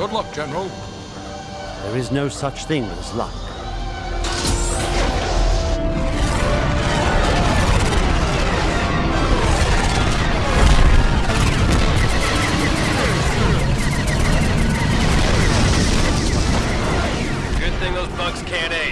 Good luck, General. There is no such thing as luck. Good thing those bugs can't aim.